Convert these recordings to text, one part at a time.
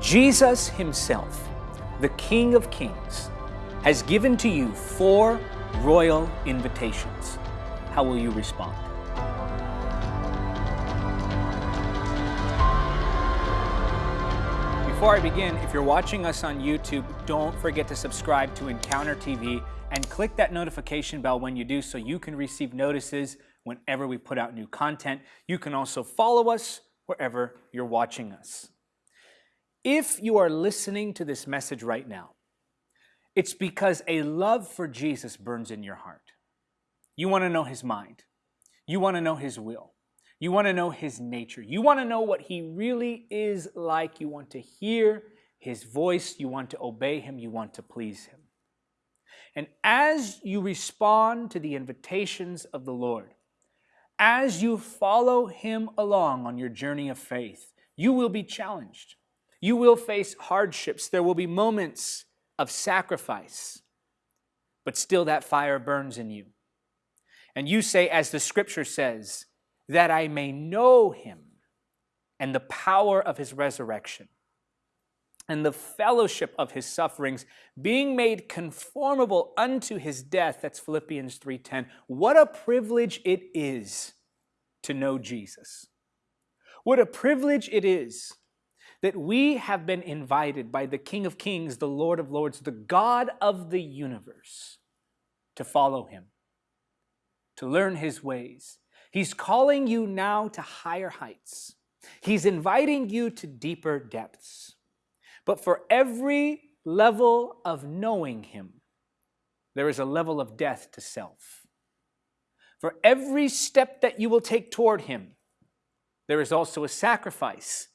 Jesus himself, the King of Kings, has given to you four royal invitations. How will you respond? Before I begin, if you're watching us on YouTube, don't forget to subscribe to Encounter TV and click that notification bell when you do so you can receive notices whenever we put out new content. You can also follow us wherever you're watching us. If you are listening to this message right now, it's because a love for Jesus burns in your heart. You want to know his mind. You want to know his will. You want to know his nature. You want to know what he really is like. You want to hear his voice. You want to obey him. You want to please him. And as you respond to the invitations of the Lord, as you follow him along on your journey of faith, you will be challenged. You will face hardships. There will be moments of sacrifice, but still that fire burns in you. And you say, as the scripture says, that I may know him and the power of his resurrection and the fellowship of his sufferings, being made conformable unto his death. That's Philippians 3:10. What a privilege it is to know Jesus. What a privilege it is that we have been invited by the King of Kings, the Lord of Lords, the God of the universe, to follow him, to learn his ways. He's calling you now to higher heights. He's inviting you to deeper depths. But for every level of knowing him, there is a level of death to self. For every step that you will take toward him, there is also a sacrifice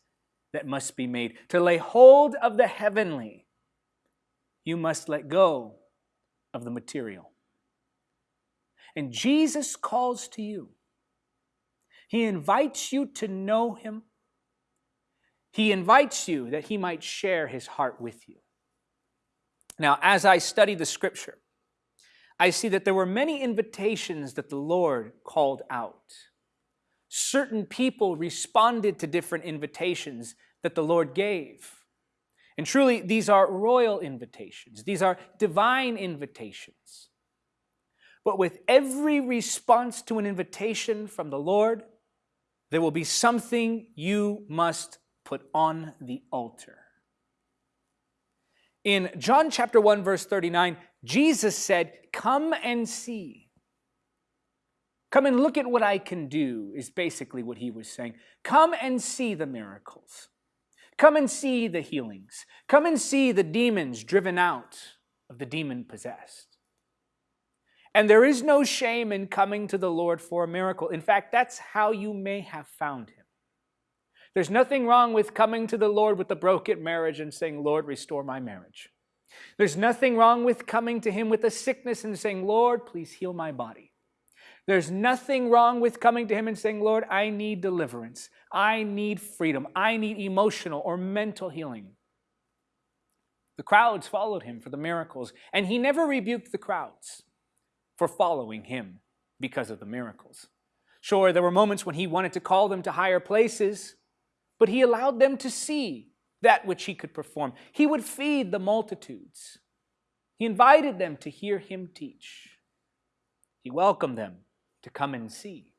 that must be made. To lay hold of the heavenly, you must let go of the material. And Jesus calls to you. He invites you to know him. He invites you that he might share his heart with you. Now, as I study the scripture, I see that there were many invitations that the Lord called out certain people responded to different invitations that the Lord gave. And truly, these are royal invitations. These are divine invitations. But with every response to an invitation from the Lord, there will be something you must put on the altar. In John chapter 1 verse 39, Jesus said, "Come and see." Come and look at what I can do, is basically what he was saying. Come and see the miracles. Come and see the healings. Come and see the demons driven out of the demon possessed. And there is no shame in coming to the Lord for a miracle. In fact, that's how you may have found him. There's nothing wrong with coming to the Lord with a broken marriage and saying, Lord, restore my marriage. There's nothing wrong with coming to him with a sickness and saying, Lord, please heal my body. There's nothing wrong with coming to Him and saying, Lord, I need deliverance. I need freedom. I need emotional or mental healing. The crowds followed Him for the miracles, and He never rebuked the crowds for following Him because of the miracles. Sure, there were moments when He wanted to call them to higher places, but He allowed them to see that which He could perform. He would feed the multitudes. He invited them to hear Him teach. He welcomed them to come and see.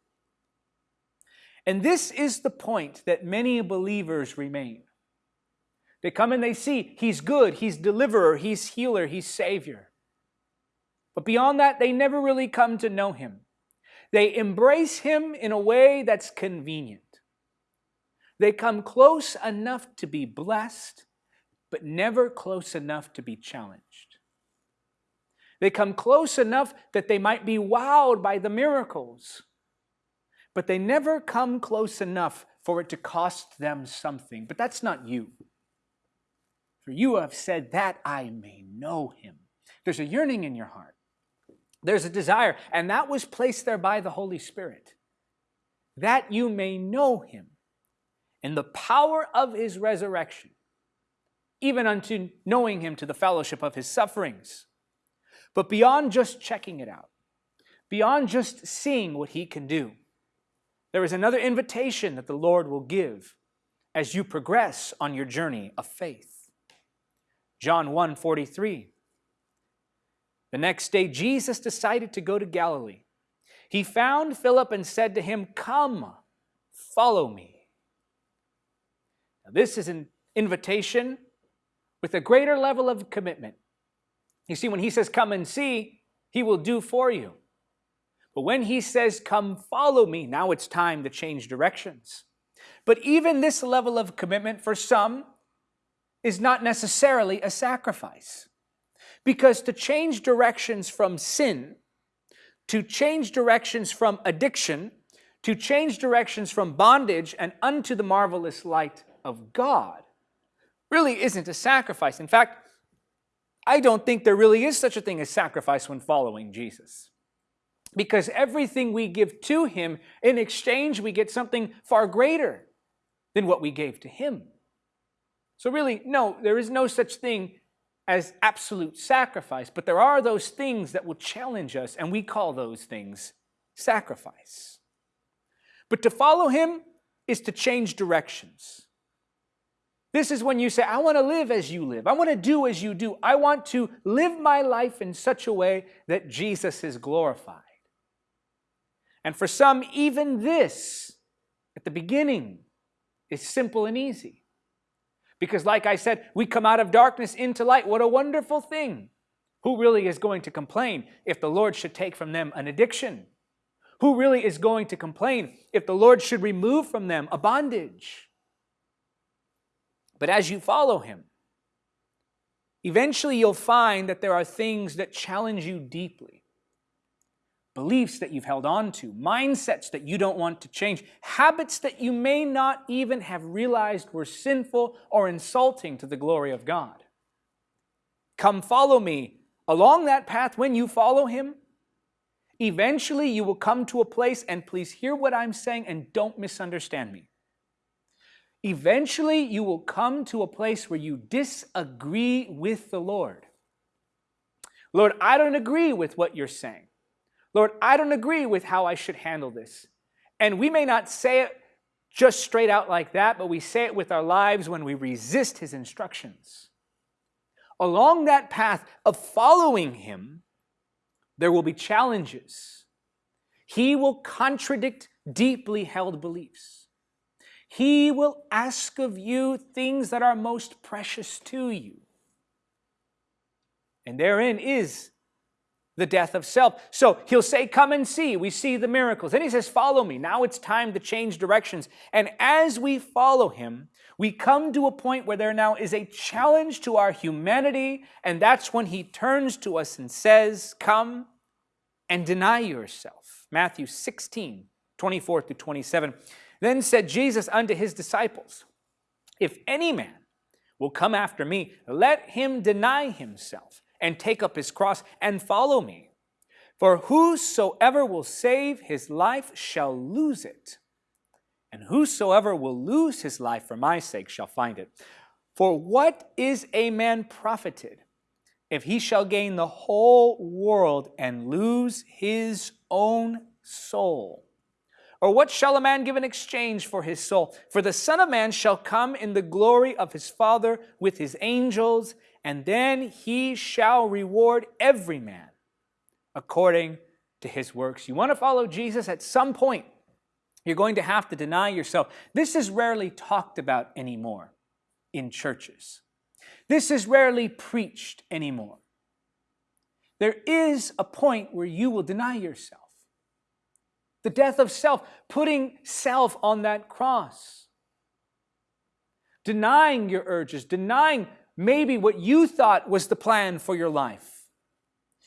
And this is the point that many believers remain. They come and they see He's good, He's deliverer, He's healer, He's Savior. But beyond that, they never really come to know Him. They embrace Him in a way that's convenient. They come close enough to be blessed, but never close enough to be challenged. They come close enough that they might be wowed by the miracles, but they never come close enough for it to cost them something. But that's not you. For you have said that I may know him. There's a yearning in your heart. There's a desire, and that was placed there by the Holy Spirit, that you may know him in the power of his resurrection, even unto knowing him to the fellowship of his sufferings but beyond just checking it out, beyond just seeing what he can do, there is another invitation that the Lord will give as you progress on your journey of faith. John 1 43. The next day, Jesus decided to go to Galilee. He found Philip and said to him, Come, follow me. Now, this is an invitation with a greater level of commitment. You see, when he says, Come and see, he will do for you. But when he says, Come follow me, now it's time to change directions. But even this level of commitment for some is not necessarily a sacrifice. Because to change directions from sin, to change directions from addiction, to change directions from bondage and unto the marvelous light of God, really isn't a sacrifice. In fact, I don't think there really is such a thing as sacrifice when following Jesus. Because everything we give to Him, in exchange, we get something far greater than what we gave to Him. So, really, no, there is no such thing as absolute sacrifice, but there are those things that will challenge us, and we call those things sacrifice. But to follow Him is to change directions. This is when you say, I want to live as you live. I want to do as you do. I want to live my life in such a way that Jesus is glorified. And for some, even this at the beginning is simple and easy. Because, like I said, we come out of darkness into light. What a wonderful thing. Who really is going to complain if the Lord should take from them an addiction? Who really is going to complain if the Lord should remove from them a bondage? But as you follow him, eventually you'll find that there are things that challenge you deeply. Beliefs that you've held on to, mindsets that you don't want to change, habits that you may not even have realized were sinful or insulting to the glory of God. Come follow me. Along that path, when you follow him, eventually you will come to a place, and please hear what I'm saying and don't misunderstand me. Eventually, you will come to a place where you disagree with the Lord. Lord, I don't agree with what you're saying. Lord, I don't agree with how I should handle this. And we may not say it just straight out like that, but we say it with our lives when we resist his instructions. Along that path of following him, there will be challenges. He will contradict deeply held beliefs. He will ask of you things that are most precious to you. And therein is the death of self. So he'll say, Come and see. We see the miracles. Then he says, Follow me. Now it's time to change directions. And as we follow him, we come to a point where there now is a challenge to our humanity. And that's when he turns to us and says, Come and deny yourself. Matthew 16, 24 through 27. Then said Jesus unto his disciples, If any man will come after me, let him deny himself and take up his cross and follow me. For whosoever will save his life shall lose it, and whosoever will lose his life for my sake shall find it. For what is a man profited if he shall gain the whole world and lose his own soul? Or what shall a man give in exchange for his soul? For the Son of Man shall come in the glory of his Father with his angels, and then he shall reward every man according to his works. You want to follow Jesus at some point, you're going to have to deny yourself. This is rarely talked about anymore in churches. This is rarely preached anymore. There is a point where you will deny yourself the death of self, putting self on that cross. Denying your urges, denying maybe what you thought was the plan for your life.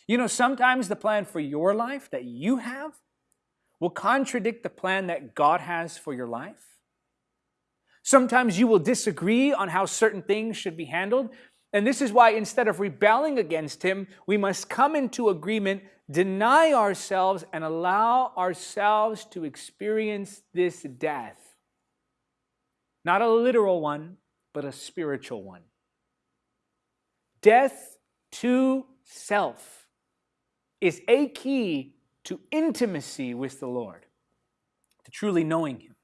You know, sometimes the plan for your life that you have will contradict the plan that God has for your life. Sometimes you will disagree on how certain things should be handled. And this is why instead of rebelling against Him, we must come into agreement, deny ourselves, and allow ourselves to experience this death. Not a literal one, but a spiritual one. Death to self is a key to intimacy with the Lord, to truly knowing Him.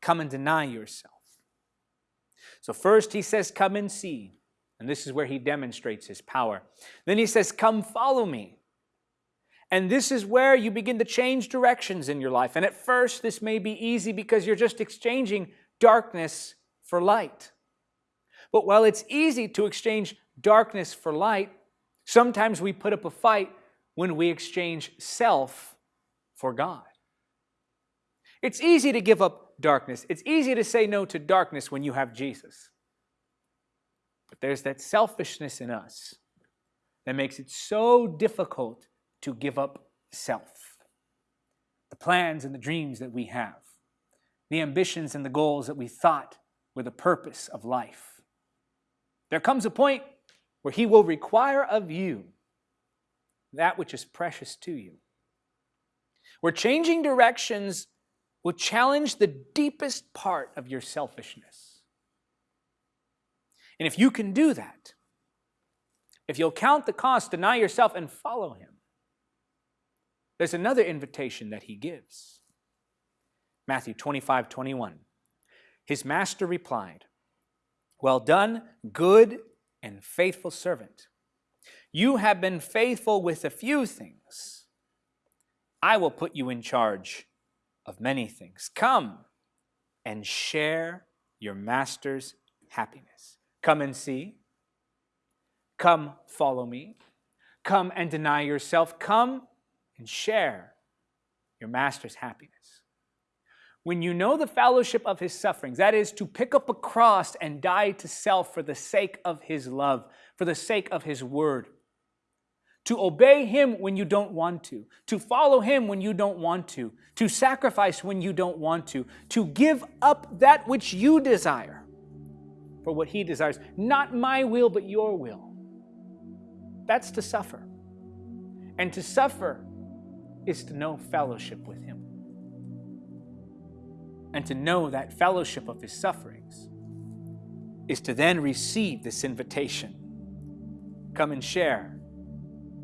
come and deny yourself. So, first he says, Come and see. And this is where he demonstrates his power. Then he says, Come follow me. And this is where you begin to change directions in your life. And at first, this may be easy because you're just exchanging darkness for light. But while it's easy to exchange darkness for light, sometimes we put up a fight when we exchange self for God. It's easy to give up darkness. It's easy to say no to darkness when you have Jesus. But there's that selfishness in us that makes it so difficult to give up self. The plans and the dreams that we have, the ambitions and the goals that we thought were the purpose of life. There comes a point where He will require of you that which is precious to you. Where changing directions will challenge the deepest part of your selfishness. And if you can do that, if you'll count the cost, deny yourself, and follow Him, there's another invitation that he gives. Matthew 25, 21. His master replied, Well done, good and faithful servant. You have been faithful with a few things. I will put you in charge of many things. Come and share your master's happiness. Come and see. Come follow me. Come and deny yourself. Come and share your master's happiness. When you know the fellowship of his sufferings, that is, to pick up a cross and die to self for the sake of his love, for the sake of his word, to obey him when you don't want to, to follow him when you don't want to, to sacrifice when you don't want to, to give up that which you desire for what he desires. Not my will, but your will. That's to suffer. And to suffer is to know fellowship with Him. And to know that fellowship of His sufferings is to then receive this invitation come and share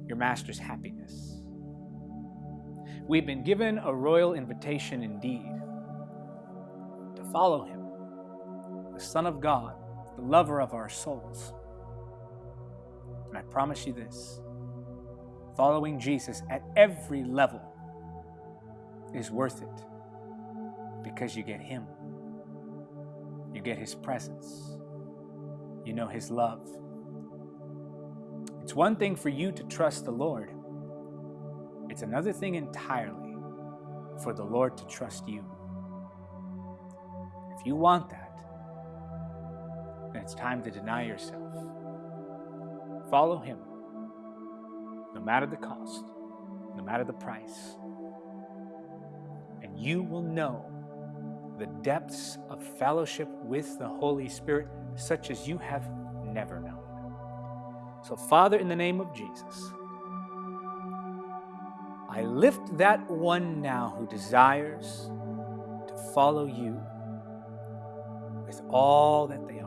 your Master's happiness. We've been given a royal invitation indeed to follow Him, the Son of God, the lover of our souls. And I promise you this following Jesus at every level is worth it because you get Him. You get His presence. You know His love. It's one thing for you to trust the Lord, it's another thing entirely for the Lord to trust you. If you want that, it's time to deny yourself. Follow Him no matter the cost, no matter the price. And you will know the depths of fellowship with the Holy Spirit, such as you have never known. So, Father, in the name of Jesus, I lift that one now who desires to follow you with all that they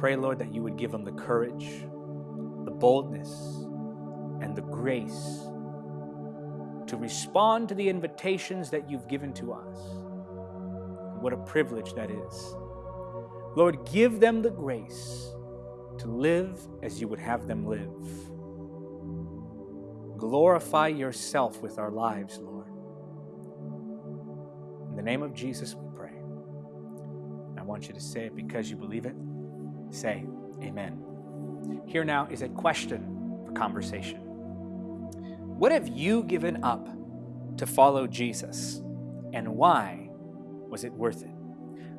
pray, Lord, that you would give them the courage the boldness and the grace to respond to the invitations that you've given to us. What a privilege that is. Lord, give them the grace to live as you would have them live. Glorify yourself with our lives, Lord. In the name of Jesus, we pray. I want you to say it because you believe it. Say, Amen. Here now is a question for conversation. What have you given up to follow Jesus, and why was it worth it?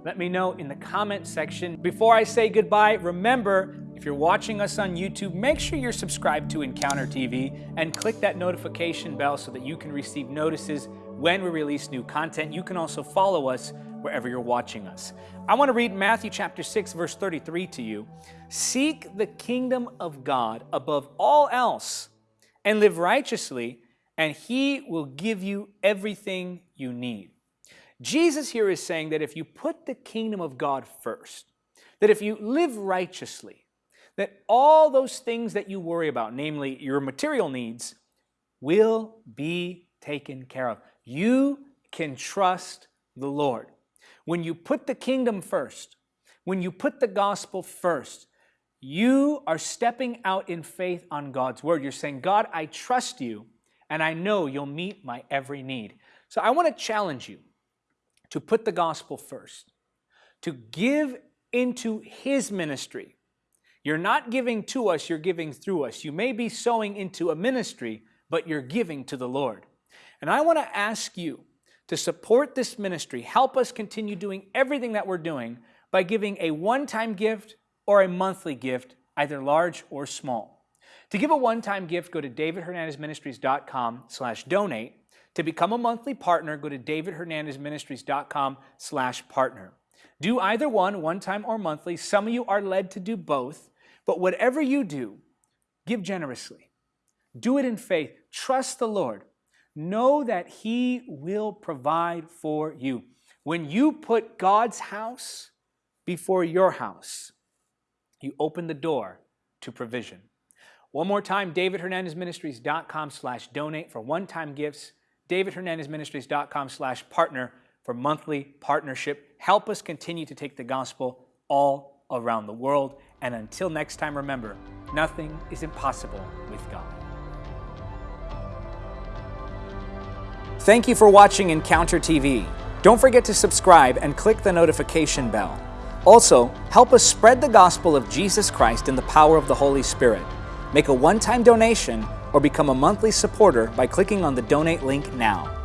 Let me know in the comment section. Before I say goodbye, remember if you're watching us on YouTube, make sure you're subscribed to Encounter TV and click that notification bell so that you can receive notices when we release new content. You can also follow us wherever you're watching us. I want to read Matthew chapter 6 verse 33 to you. Seek the kingdom of God above all else and live righteously and he will give you everything you need. Jesus here is saying that if you put the kingdom of God first, that if you live righteously, that all those things that you worry about, namely your material needs, will be taken care of. You can trust the Lord. When you put the kingdom first, when you put the gospel first, you are stepping out in faith on God's word. You're saying, God, I trust you, and I know you'll meet my every need. So I want to challenge you to put the gospel first, to give into his ministry. You're not giving to us, you're giving through us. You may be sowing into a ministry, but you're giving to the Lord. And I want to ask you to support this ministry, help us continue doing everything that we're doing by giving a one-time gift or a monthly gift, either large or small. To give a one-time gift, go to davidhernandezministries.com slash donate. To become a monthly partner, go to davidhernandezministries.com slash partner. Do either one, one time or monthly. Some of you are led to do both. But whatever you do, give generously. Do it in faith. Trust the Lord. Know that He will provide for you. When you put God's house before your house, you open the door to provision. One more time, davidhernandezministries.com slash donate for one-time gifts, davidhernandezministries.com slash partner for monthly partnership. Help us continue to take the gospel all around the world. And until next time, remember, nothing is impossible with God. Thank you for watching Encounter TV. Don't forget to subscribe and click the notification bell. Also, help us spread the gospel of Jesus Christ in the power of the Holy Spirit. Make a one-time donation or become a monthly supporter by clicking on the donate link now.